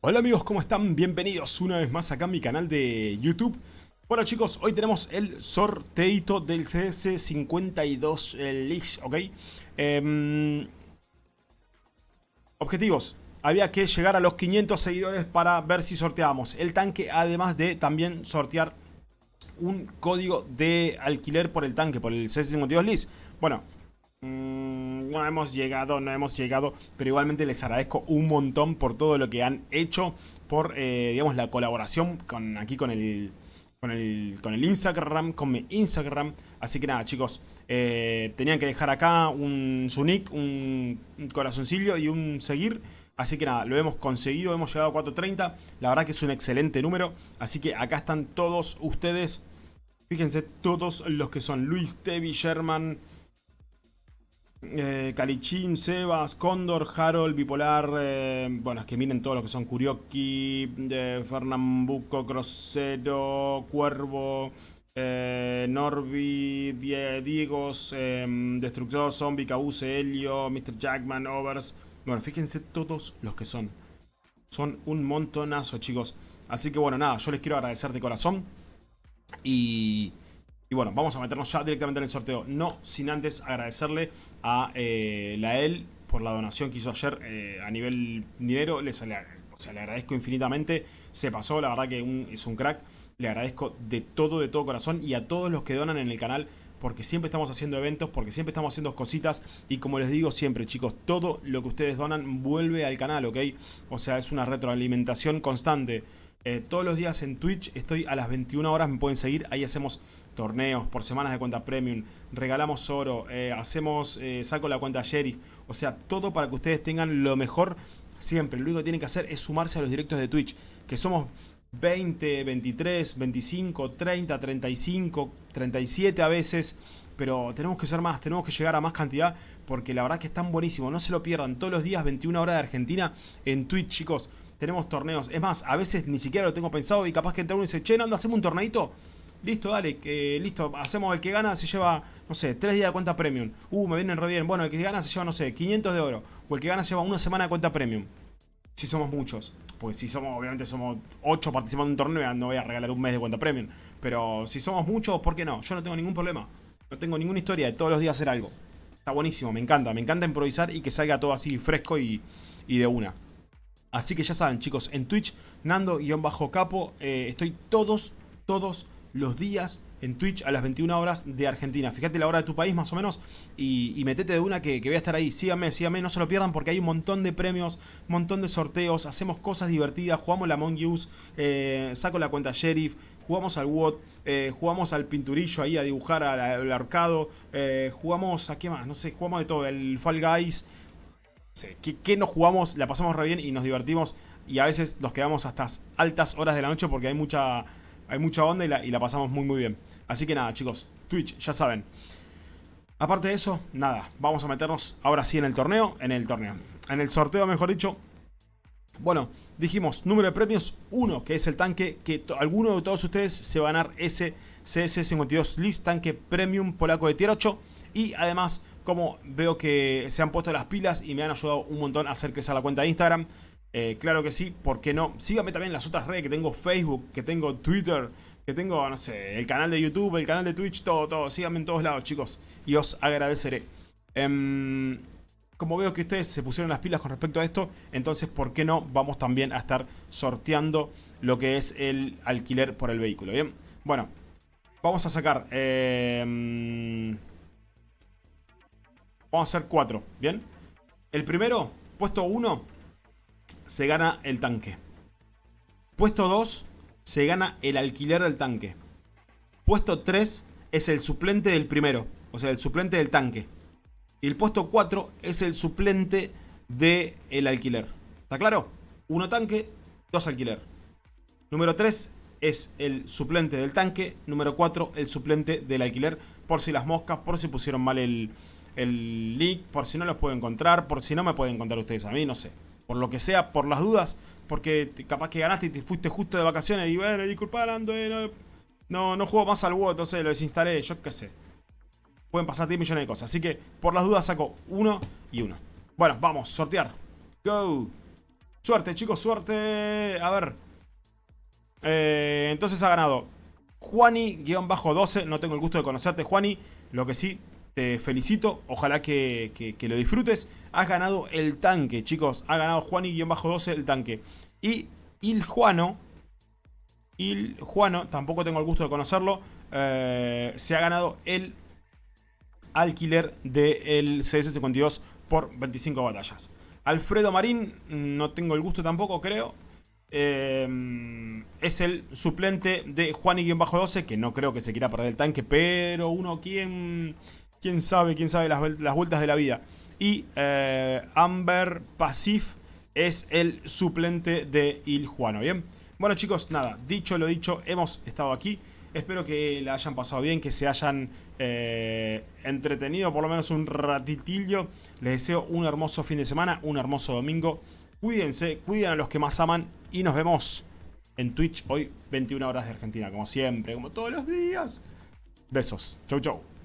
Hola amigos, ¿cómo están? Bienvenidos una vez más acá a mi canal de YouTube. Bueno chicos, hoy tenemos el sorteito del CS52 Leash, ¿ok? Em, objetivos. Había que llegar a los 500 seguidores para ver si sorteábamos el tanque, además de también sortear un código de alquiler por el tanque, por el CS52 Leash. Bueno, Mm, no hemos llegado, no hemos llegado, pero igualmente les agradezco un montón por todo lo que han hecho, por, eh, digamos, la colaboración con aquí con el, con el, con el Instagram, con mi Instagram. Así que nada, chicos, eh, tenían que dejar acá un, su nick, un, corazoncillo y un seguir. Así que nada, lo hemos conseguido, hemos llegado a 430. La verdad que es un excelente número. Así que acá están todos ustedes. Fíjense, todos los que son Luis, Tevi, Sherman, eh, Kalichin, Sebas, Condor, Harold, Bipolar, eh, bueno, es que miren todos los que son Kurioki, eh, Fernambuco, Grosero, Cuervo, eh, Norby, Diegos, Destructor, Zombie, Cause, Helio, Mr. Jackman, Overs. Bueno, fíjense todos los que son. Son un montonazo, chicos. Así que bueno, nada, yo les quiero agradecer de corazón. Y... Y bueno, vamos a meternos ya directamente en el sorteo. No sin antes agradecerle a eh, la EL por la donación que hizo ayer eh, a nivel dinero. Les, le, o sea, le agradezco infinitamente. Se pasó, la verdad que es un crack. Le agradezco de todo, de todo corazón. Y a todos los que donan en el canal. Porque siempre estamos haciendo eventos, porque siempre estamos haciendo cositas. Y como les digo siempre, chicos, todo lo que ustedes donan vuelve al canal, ¿ok? O sea, es una retroalimentación constante. Eh, todos los días en Twitch estoy a las 21 horas, me pueden seguir. Ahí hacemos torneos por semanas de cuenta premium, regalamos oro, eh, hacemos, eh, saco la cuenta sheriff. O sea, todo para que ustedes tengan lo mejor siempre. Lo único que tienen que hacer es sumarse a los directos de Twitch, que somos 20, 23, 25, 30, 35, 37 a veces. Pero tenemos que ser más, tenemos que llegar a más cantidad porque la verdad que están buenísimos. No se lo pierdan. Todos los días, 21 horas de Argentina en Twitch, chicos tenemos torneos. Es más, a veces ni siquiera lo tengo pensado y capaz que entra uno y dice, che, ¿no hacemos un torneito? Listo, dale, que, listo, hacemos el que gana, se lleva, no sé, tres días de cuenta premium. Uh, me vienen re bien. Bueno, el que gana se lleva, no sé, 500 de oro. O el que gana se lleva una semana de cuenta premium. Si somos muchos. Pues si somos, obviamente somos 8 participando en un torneo, no voy a regalar un mes de cuenta premium. Pero si somos muchos, ¿por qué no? Yo no tengo ningún problema. No tengo ninguna historia de todos los días hacer algo. Está buenísimo, me encanta. Me encanta improvisar y que salga todo así fresco y, y de una. Así que ya saben chicos, en Twitch, Nando-Capo, eh, estoy todos, todos los días en Twitch a las 21 horas de Argentina. Fíjate la hora de tu país más o menos y, metete de una que, voy a estar ahí. Síganme, síganme, no se lo pierdan porque hay un montón de premios, un montón de sorteos, hacemos cosas divertidas, jugamos la Among Us, eh, saco la cuenta Sheriff, jugamos al WOT, eh, jugamos al pinturillo ahí a dibujar al, arcado, jugamos a qué más, no sé, jugamos de todo, el Fall Guys que, nos jugamos, la pasamos re bien y nos divertimos y a veces nos quedamos hasta altas horas de la noche porque hay mucha, hay mucha onda y la, pasamos muy muy bien. Así que nada chicos, Twitch, ya saben. Aparte de eso, nada, vamos a meternos ahora sí en el torneo, en el torneo, en el sorteo mejor dicho. Bueno, dijimos número de premios 1, que es el tanque que alguno de todos ustedes se va a ganar ese CS52 List tanque premium polaco de tier 8 y además como veo que se han puesto las pilas y me han ayudado un montón a hacer crecer la cuenta de Instagram. Eh, claro que sí, ¿por qué no? Síganme también en las otras redes que tengo Facebook, que tengo Twitter, que tengo, no sé, el canal de YouTube, el canal de Twitch, todo, todo. Síganme en todos lados, chicos, y os agradeceré. Em, como veo que ustedes se pusieron las pilas con respecto a esto, entonces, ¿por qué no? Vamos también a estar sorteando lo que es el alquiler por el vehículo, ¿bien? Bueno, vamos a sacar... Eh, Vamos a hacer cuatro, ¿bien? El primero, puesto 1, se gana el tanque. Puesto 2, se gana el alquiler del tanque. Puesto 3 es el suplente del primero, o sea, el suplente del tanque. Y el puesto 4 es el suplente del alquiler. ¿Está claro? Uno tanque, dos alquiler. Número 3 es el suplente del tanque. Número 4, el suplente del alquiler. Por si las moscas, por si pusieron mal el, el link por si no los puedo encontrar, por si no me pueden encontrar ustedes a mí, no sé. Por lo que sea, por las dudas, porque capaz que ganaste y te fuiste justo de vacaciones y bueno, disculpa, Lando, eh, no, no, juego más al WoW, entonces lo desinstalé, yo qué sé. Pueden pasar 10 millones de cosas, así que por las dudas saco uno y uno. Bueno, vamos, sortear. Go. Suerte, chicos, suerte. A ver. Eh, entonces ha ganado Juani-12. No tengo el gusto de conocerte, Juani. Lo que sí, te felicito. Ojalá que, lo disfrutes. Has ganado el tanque, chicos. Ha ganado Juani-12 el tanque. Y Il Juano, Il Juano, tampoco tengo el gusto de conocerlo, eh, se ha ganado el alquiler del CS52 por 25 batallas. Alfredo Marín, no tengo el gusto tampoco, creo. Eh, es el suplente de Juani-12, que no creo que se quiera perder el tanque, pero uno, ¿quién, quién sabe? ¿Quién sabe las, vueltas de la vida? Y eh, Amber Pasif es el suplente de Il Juano, ¿bien? Bueno chicos, nada, dicho lo dicho, hemos estado aquí. Espero que la hayan pasado bien, que se hayan eh, entretenido por lo menos un ratitillo. Les deseo un hermoso fin de semana, un hermoso domingo. Cuídense, cuiden a los que más aman y nos vemos en Twitch hoy 21 horas de Argentina, como siempre, como todos los días. Besos. Chau, chau.